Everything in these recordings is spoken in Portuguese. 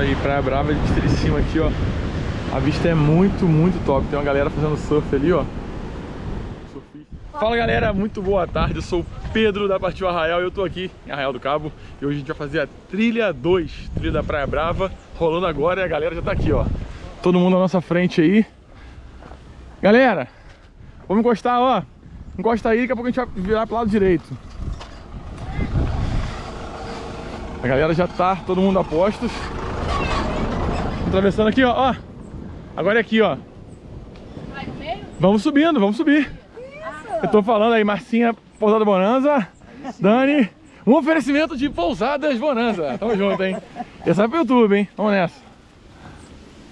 aí, Praia Brava de cima aqui, ó. A vista é muito, muito top. Tem uma galera fazendo surf ali, ó. Fala galera, muito boa tarde. Eu sou o Pedro da Partiu Arraial e eu tô aqui em Arraial do Cabo. E hoje a gente vai fazer a trilha 2, trilha da Praia Brava, rolando agora e a galera já tá aqui, ó. Todo mundo na nossa frente aí. Galera, vamos encostar, ó. Encosta aí, daqui a pouco a gente vai virar pro lado direito. A galera já tá, todo mundo a postos. Atravessando aqui, ó, ó. Agora é aqui, ó. Vamos subindo, vamos subir. Eu tô falando aí, Marcinha, Pousada Bonanza. Dani, um oferecimento de Pousadas Bonanza. Tamo junto, hein? Essa é pro YouTube, hein? Vamos nessa.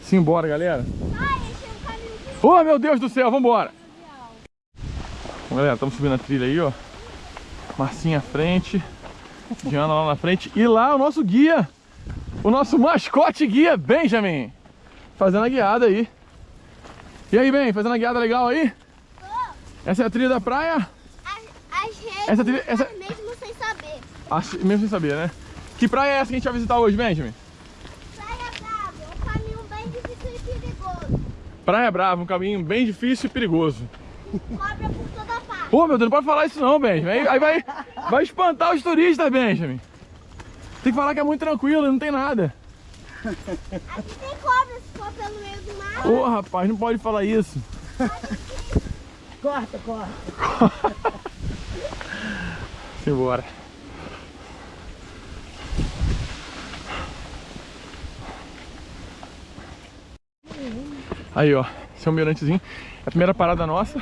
Simbora, galera. Oh, meu Deus do céu, vambora. Bom, galera, estamos subindo a trilha aí, ó. Marcinha à frente. Diana lá na frente. E lá o nosso guia. O nosso mascote guia, Benjamin. Fazendo a guiada aí. E aí, Ben, fazendo a guiada legal aí? Essa é a trilha da praia? As, essa trilha, essa... mesmo sem saber. As, mesmo sem saber, né? Que praia é essa que a gente vai visitar hoje, Benjamin? Praia Brava, um caminho bem difícil e perigoso. Praia Brava, um caminho bem difícil e perigoso. Cobra por toda parte. Pô, meu Deus, não pode falar isso não, Benjamin. Aí, aí vai, vai espantar os turistas, Benjamin. Tem que falar que é muito tranquilo, não tem nada. Aqui tem cobra se for pelo meio do mar. Ô, oh, rapaz, não pode falar isso. corta, corta. Simbora. Aí, ó. Esse é o mirantezinho. É a primeira parada nossa.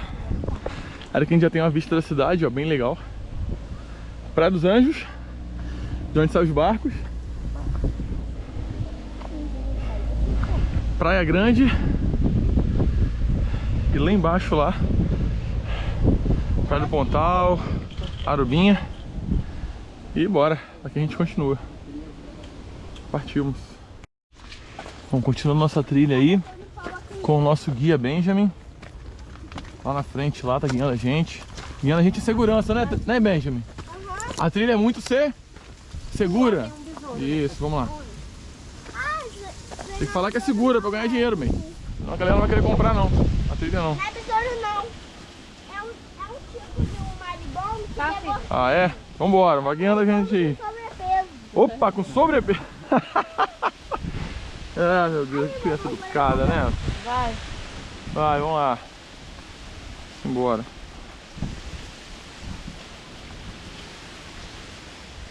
Era que a gente já tem uma vista da cidade, ó, bem legal. Praia dos Anjos, de onde saem os barcos. Praia Grande. E lá embaixo lá, Praia do Pontal, Arubinha. E bora, aqui a gente continua. Partimos. Vamos continuando nossa trilha aí com o nosso guia Benjamin. Lá na frente, lá tá guiando a gente. Guiando a gente em segurança, né, né Benjamin? A trilha é muito ser segura. Isso, vamos lá. Tem que falar que é segura pra ganhar dinheiro, bem. Senão a galera não vai querer comprar não. A trilha não. Não é besouro não. É um, é um tipo de um maribondo que tá, pegou... Ah é? Vambora, vai guiando a gente aí. Sobrepeso. Opa, com sobrepeso. ah, meu Deus, que criança educada, né? Vai. Vai, vamos lá. Embora.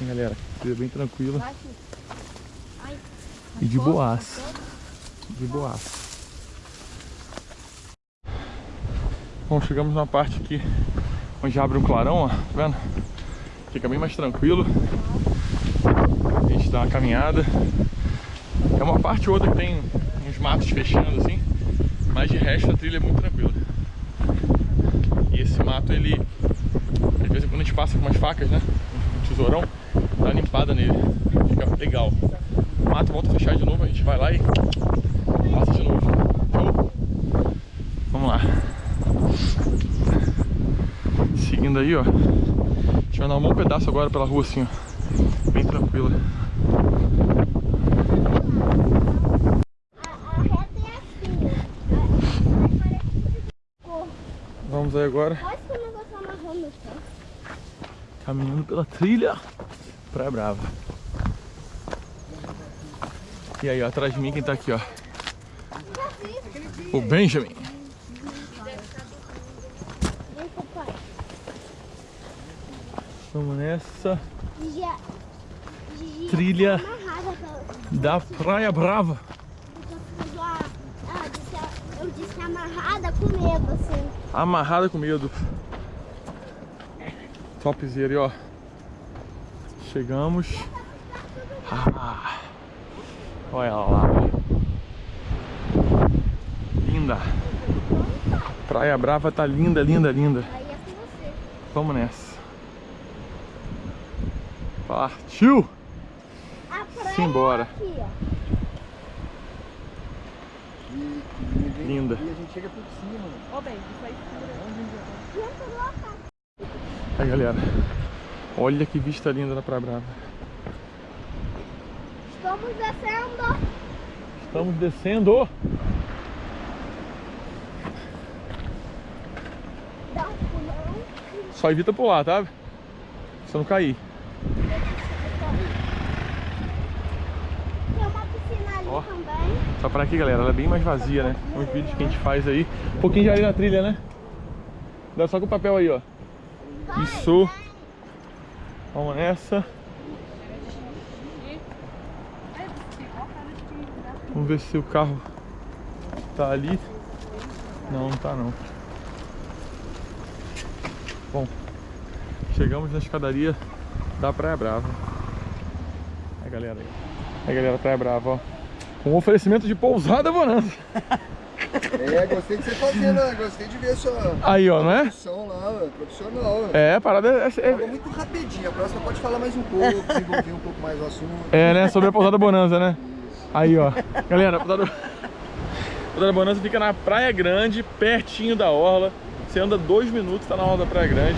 Galera, trilha bem tranquila. E de boas. De boas. Bom, chegamos na parte aqui onde abre um clarão, ó, tá vendo? Fica bem mais tranquilo. A gente dá uma caminhada. É uma parte ou outra que tem uns matos fechando assim, mas de resto a trilha é muito tranquila. E esse mato, ele, às vezes quando a gente passa com umas facas, né, um tesourão, nele, fica legal. Mato volta a fechar de novo, a gente vai lá e passa de novo. Show? Vamos lá. Seguindo aí, ó. A gente vai dar um bom pedaço agora pela rua assim, ó. Bem tranquila. Vamos aí agora. Caminhando pela trilha. Praia Brava. E aí, ó, atrás de mim quem tá aqui, ó. O Benjamin. Vamos nessa trilha da Praia Brava. Eu disse amarrada com medo, assim. Amarrada com medo. Topzera, ó. Chegamos. Ah, olha lá. Linda. Praia Brava tá linda, linda, linda. Vamos nessa. Partiu! Simbora. Aqui, ó. Linda. E a gente chega por cima. Ó, bem, isso aí Aí, galera. Olha que vista linda da Praia Brava. Estamos descendo. Estamos descendo. Dá um pulão. Só evita pular, tá? Pra você não cair. Tem uma piscina ali Ó. também. Só para aqui, galera. Ela é bem mais vazia, né? Uns vídeos que a gente faz aí. Um pouquinho de areia na trilha, né? Dá só com o papel aí, ó. Isso. Vamos nessa. Vamos ver se o carro tá ali. Não, não tá não. Bom, chegamos na escadaria da Praia Brava. Aí, galera. Aí, galera, Praia Brava, ó. Um oferecimento de pousada bonança. É, gostei de você fazendo, né? Gostei de ver sua Aí, ó, não é? produção lá, profissional. É, a parada é, Falou é, muito rapidinho, a próxima pode falar mais um pouco, desenvolver um pouco mais o assunto. é, né? Sobre a pousada bonança, né? Isso. Aí, ó. Galera, a pousada, a pousada bonança fica na Praia Grande, pertinho da orla. Você anda dois minutos, tá na orla da Praia Grande.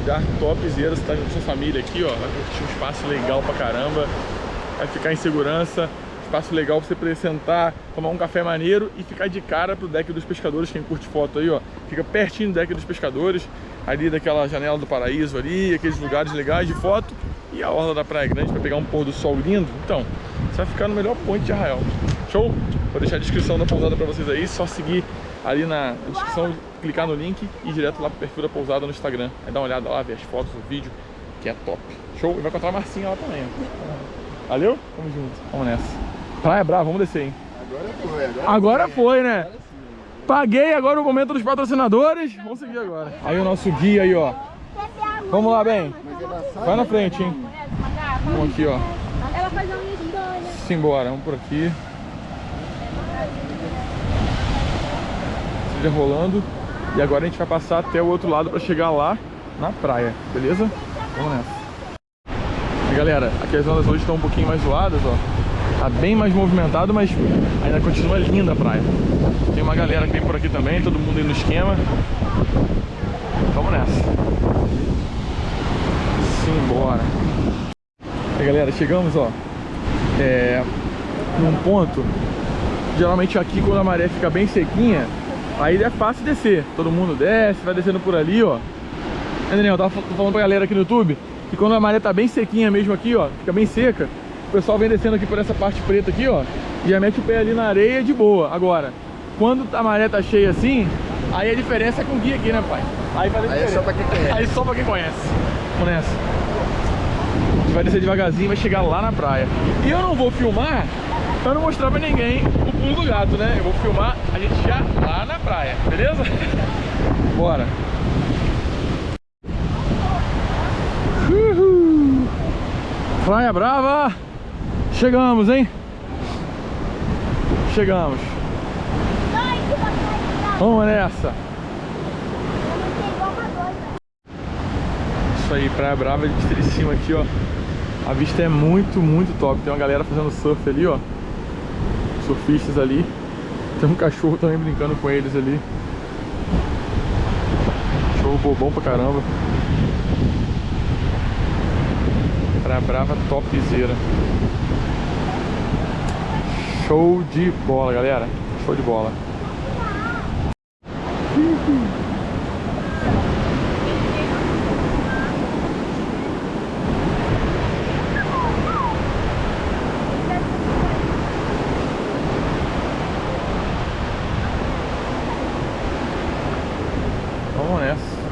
Lugar topzera, você tá com sua família aqui, ó. Vai curtir um espaço legal pra caramba. Vai ficar em segurança. Espaço legal pra você poder sentar, tomar um café maneiro e ficar de cara pro deck dos pescadores. Quem curte foto aí, ó. Fica pertinho do deck dos pescadores. Ali daquela janela do paraíso ali, aqueles lugares legais de foto. E a orla da Praia Grande pra pegar um pôr do sol lindo. Então, você vai ficar no melhor ponto de Arraial. Show? Vou deixar a descrição da pousada pra vocês aí. Só seguir ali na descrição, clicar no link e ir direto lá pro perfil da pousada no Instagram. Aí dá uma olhada lá, ver as fotos, o vídeo, que é top. Show? E vai encontrar a Marcinha lá também. Valeu? Tamo junto. Vamos nessa. Praia Brava, vamos descer, hein? Agora foi, agora, Agora foi, né? Agora sim. Paguei agora o momento dos patrocinadores. Vamos seguir agora. Aí o nosso guia aí, ó. Vamos lá, bem. É Vai na né? frente, hein? Vamos aqui, ó. Ela faz uma história. Simbora, vamos por aqui. Seja rolando. E agora a gente vai passar até o outro lado para chegar lá na praia, beleza? Vamos nessa. E galera, aqui as ondas hoje estão um pouquinho mais zoadas, ó. Tá bem mais movimentado, mas ainda continua linda a praia. Tem uma galera que vem por aqui também, todo mundo aí no esquema. Vamos nessa. Simbora. E galera, chegamos, ó é, num ponto geralmente aqui quando a maré fica bem sequinha aí é fácil descer todo mundo desce, vai descendo por ali ó é, Daniel, eu tava fa- falando pra galera aqui no YouTube que quando a maré tá bem sequinha mesmo aqui ó fica bem seca o pessoal vem descendo aqui por essa parte preta aqui ó e já mete o pé ali na areia de boa agora quando a maré tá cheia assim aí a diferença é com o guia aqui né pai aí, faz Aí é só pra quem conhece. aí só pra quem conhece vamos nessa a gente vai descer devagarzinho e vai chegar lá na praia. E eu não vou filmar pra não mostrar pra ninguém o pulo do gato, né? Eu vou filmar a gente já lá na praia, beleza? Bora! Uhul. Praia Brava! Chegamos, hein? Chegamos. Vamos nessa! Isso aí, Praia Brava de vista de cima aqui, ó. A vista é muito, muito top. Tem uma galera fazendo surf ali, ó. Surfistas ali. Tem um cachorro também brincando com eles ali. Cachorro bobão pra caramba. Praia Brava topzera. Show de bola, galera. Show de bola. Vamos nessa.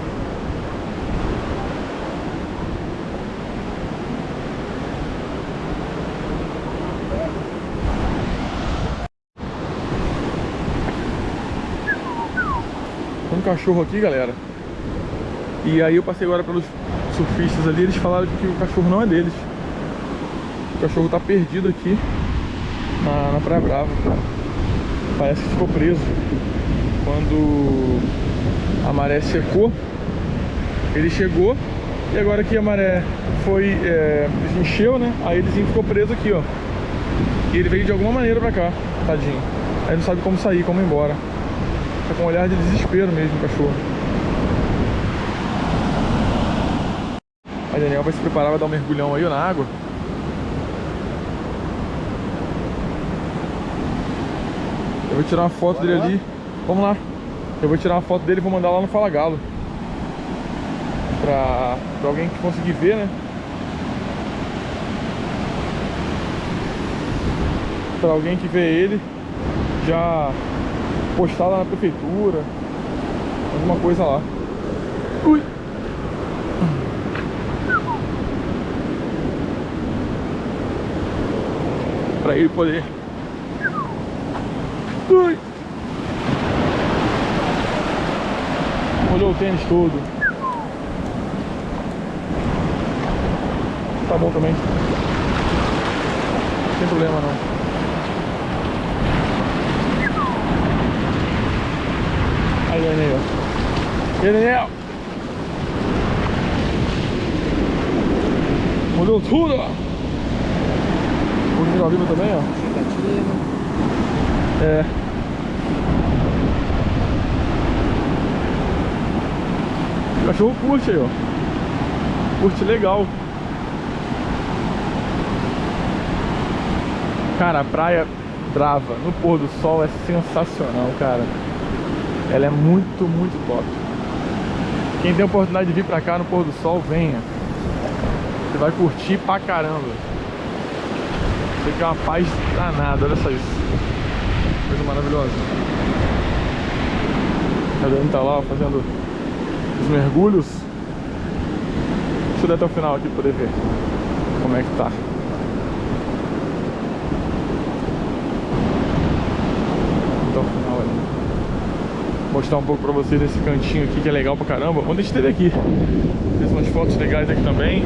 Tem um cachorro aqui, galera. E aí eu passei agora pelos surfistas ali, eles falaram que o cachorro não é deles. O cachorro tá perdido aqui na, na Praia Brava. Parece que ficou preso. Quando a maré secou, ele chegou e agora que a maré foi, é, encheu, né? Aí ele ficou preso aqui, ó. E ele veio de alguma maneira pra cá, tadinho. Aí não sabe como sair, como ir embora. Tá com um olhar de desespero mesmo o cachorro. Aí Daniel vai se preparar, vai dar um mergulhão aí na água. vou tirar uma foto dele ali. Vamos lá. Eu vou tirar uma foto dele e vou mandar lá no Fala Galo. Pra, pra alguém que conseguir ver, né? Pra alguém que vê ele já postar lá na prefeitura. Alguma coisa lá. Ui! Pra ele poder Ui. Molhou o tênis todo. Tá bom também. Tem problema não. Aí, Daniel. E Daniel? Molhou tudo, ó. Vou ao vivo também, ó. É. O cachorro curte aí, ó. Curte legal. Cara, a praia brava no pôr do sol é sensacional, cara. Ela é muito, muito top. Quem tem a oportunidade de vir pra cá no pôr do sol, venha. Você vai curtir pra caramba. Você quer uma paz danada, olha só isso. Coisa maravilhosa. A Dani tá lá fazendo os mergulhos. Deixa eu ir até o final aqui pra poder ver como é que tá. Até o final ali. Mostrar um pouco pra vocês esse cantinho aqui que é legal pra caramba. Ontem a gente esteve aqui. Fez umas fotos legais aqui também.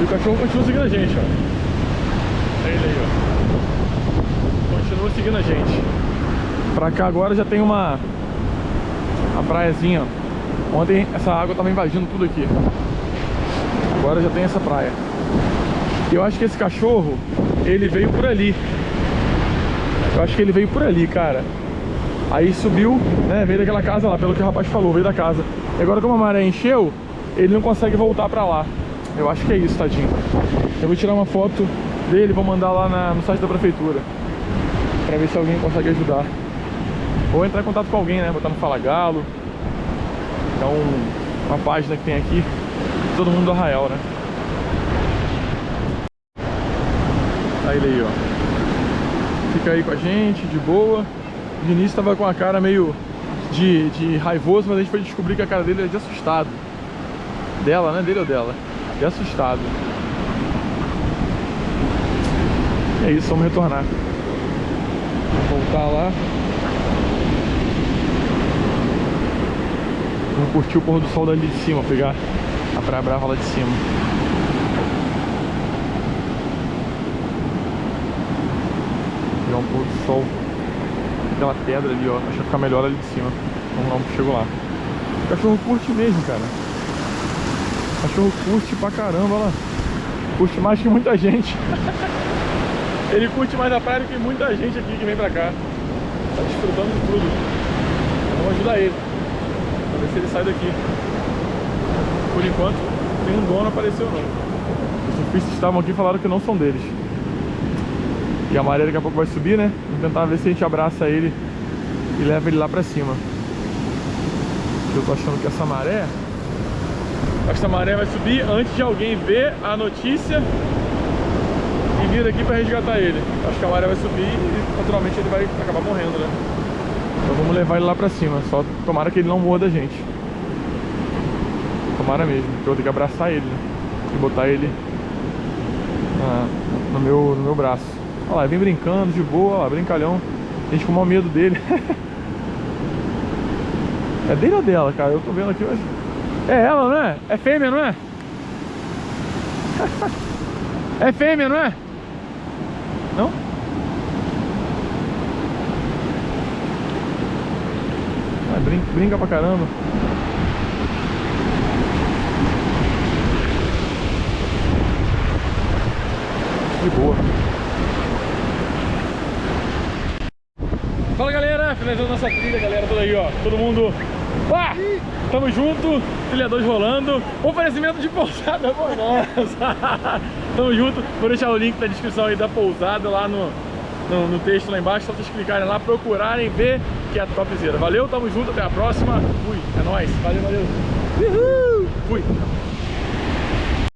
E o cachorro continua seguindo a gente, ó. É ele aí, ó. Continua seguindo a gente. Pra cá agora já tem uma... Uma praiazinha, ó. Ontem essa água tava invadindo tudo aqui. Agora já tem essa praia. E eu acho que esse cachorro, ele veio por ali. Eu acho que ele veio por ali, cara. Aí subiu, né, veio daquela casa lá, pelo que o rapaz falou, veio da casa. E agora como a maré encheu, ele não consegue voltar pra lá. Eu acho que é isso, tadinho. Eu vou tirar uma foto dele, vou mandar lá na, no site da prefeitura. Pra ver se alguém consegue ajudar. Ou entrar em contato com alguém, né, botar no Fala Galo. Um, uma página que tem aqui, todo mundo do Arraial, né. Tá ele aí, ó. Fica aí com a gente, de boa. De início tava com a cara meio de, de raivoso, mas a gente foi descobrir que a cara dele é de assustado. Dela, né? Dele ou dela? De assustado. É isso, vamos retornar. Vamos voltar lá. Vamos curtir o pôr do sol dali de cima, pegar a Praia Brava lá de cima. Pegar um pôr do sol aquela pedra ali, ó. Acho que ficar melhor ali de cima. Vamos lá, chego lá. O cachorro curte mesmo, cara. O cachorro curte pra caramba, olha lá. Curte mais que muita gente. Ele curte mais a praia do que muita gente aqui que vem pra cá. Tá desfrutando de tudo. Vamos ajudar ele. Pra ver se ele sai daqui. Por enquanto, nenhum dono apareceu não. Os surfistas estavam aqui e falaram que não são deles. E a maré daqui a pouco vai subir, né? Vamos tentar ver se a gente abraça ele e leva ele lá pra cima. Eu tô achando que essa maré... Essa maré vai subir antes de alguém ver a notícia e vir aqui pra resgatar ele. Acho que a maré vai subir e naturalmente ele vai acabar morrendo, né? Então vamos levar ele lá pra cima. Só tomara que ele não morra da gente. Tomara mesmo. Eu vou ter que abraçar ele, né? E botar ele ah, no, meu, no meu braço. Olha lá, vem brincando de boa, ó, brincalhão. A gente com o medo dele. é dele ou dela, cara? Eu tô vendo aqui, mas... É ela, não é? É fêmea, não é? é fêmea, não é? Não? Ah, brinca, brinca pra caramba. De boa. Fala galera, finalizando nossa trilha, galera, tudo aí, ó. Todo mundo. Ah, tamo junto, trilha 2 rolando. Oferecimento de pousada bonança. tamo junto. Vou deixar o link na descrição aí da pousada lá no, no, no texto lá embaixo, só vocês clicarem lá, procurarem, ver que é topzera. Valeu, tamo junto, até a próxima. Fui, é nóis. Valeu, valeu. Uhul. Fui.